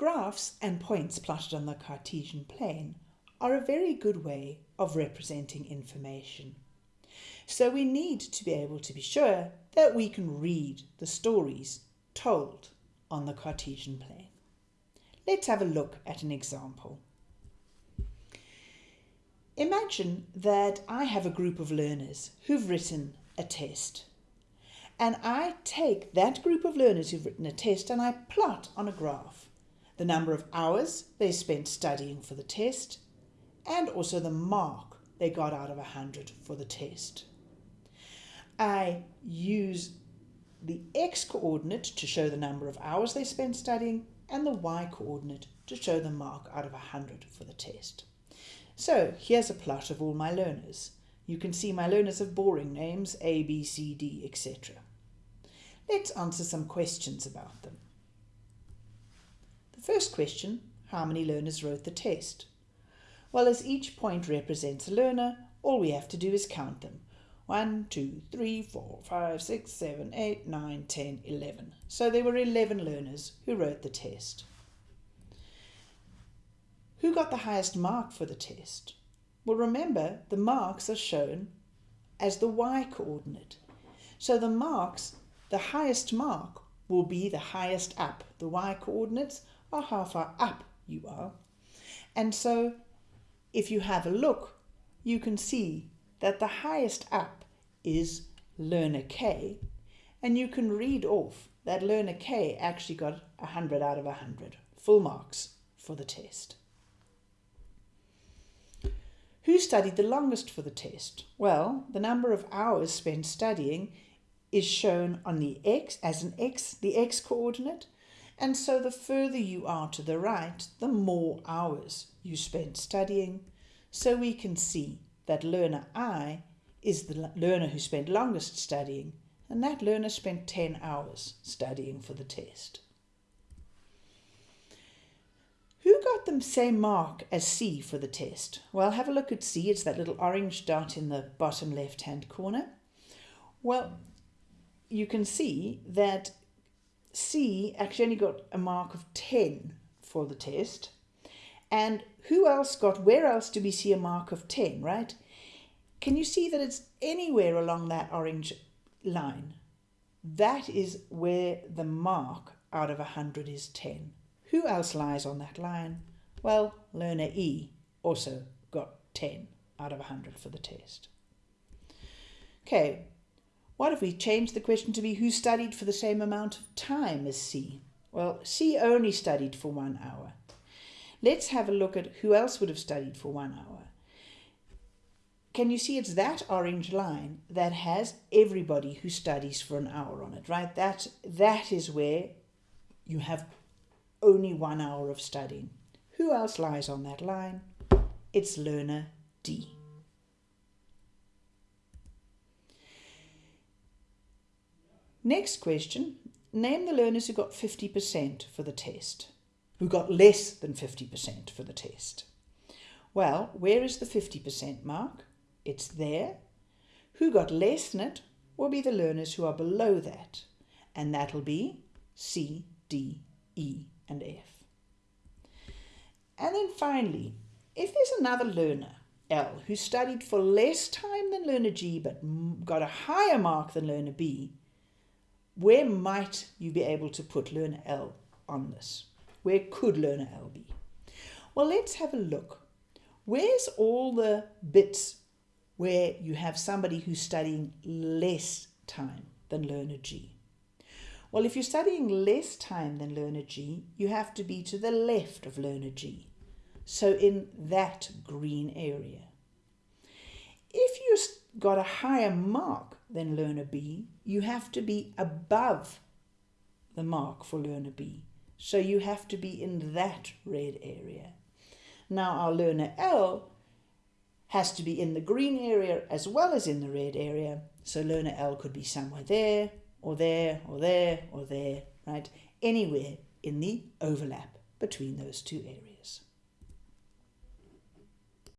Graphs and points plotted on the Cartesian plane are a very good way of representing information. So we need to be able to be sure that we can read the stories told on the Cartesian plane. Let's have a look at an example. Imagine that I have a group of learners who've written a test. And I take that group of learners who've written a test and I plot on a graph the number of hours they spent studying for the test and also the mark they got out of 100 for the test. I use the x-coordinate to show the number of hours they spent studying and the y-coordinate to show the mark out of 100 for the test. So here's a plot of all my learners. You can see my learners have boring names, A, B, C, D, etc. Let's answer some questions about them. The first question, how many learners wrote the test? Well, as each point represents a learner, all we have to do is count them. 1, 2, 3, 4, 5, 6, 7, 8, 9, 10, 11. So there were 11 learners who wrote the test. Who got the highest mark for the test? Well, remember, the marks are shown as the y-coordinate. So the marks, the highest mark, will be the highest up. The y-coordinates are how far up you are. And so if you have a look, you can see that the highest up is learner K, and you can read off that learner K actually got 100 out of 100, full marks for the test. Who studied the longest for the test? Well, the number of hours spent studying is shown on the x as an x, the x coordinate, and so the further you are to the right, the more hours you spent studying. So we can see that learner I is the learner who spent longest studying, and that learner spent 10 hours studying for the test. Who got the same mark as C for the test? Well, have a look at C. It's that little orange dot in the bottom left-hand corner. Well, you can see that C actually only got a mark of 10 for the test. And who else got, where else do we see a mark of 10, right? Can you see that it's anywhere along that orange line? That is where the mark out of 100 is 10. Who else lies on that line? Well, learner E also got 10 out of 100 for the test. Okay, what if we change the question to be who studied for the same amount of time as C? Well, C only studied for one hour. Let's have a look at who else would have studied for one hour. Can you see it's that orange line that has everybody who studies for an hour on it, right? That, that is where you have only one hour of studying. Who else lies on that line? It's learner D. Next question, name the learners who got 50% for the test, who got less than 50% for the test. Well, where is the 50% mark? It's there. Who got less than it will be the learners who are below that, and that'll be C, D, E, and F. And then finally, if there's another learner, L, who studied for less time than learner G but got a higher mark than learner B, where might you be able to put learner L on this? Where could learner L be? Well, let's have a look. Where's all the bits where you have somebody who's studying less time than learner G? Well, if you're studying less time than learner G, you have to be to the left of learner G. So in that green area. If you've got a higher mark than learner B, you have to be above the mark for learner B. So you have to be in that red area. Now our learner L has to be in the green area as well as in the red area. So learner L could be somewhere there or there or there or there, right? Anywhere in the overlap between those two areas.